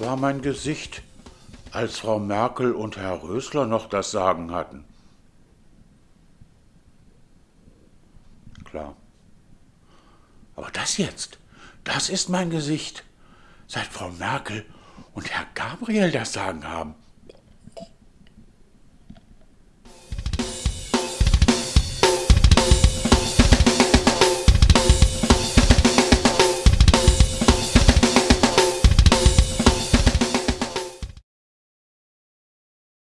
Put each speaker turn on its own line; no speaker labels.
war mein Gesicht, als Frau Merkel und Herr Rösler noch das Sagen hatten. Klar. Aber das jetzt, das ist mein Gesicht, seit Frau Merkel und Herr Gabriel das Sagen haben.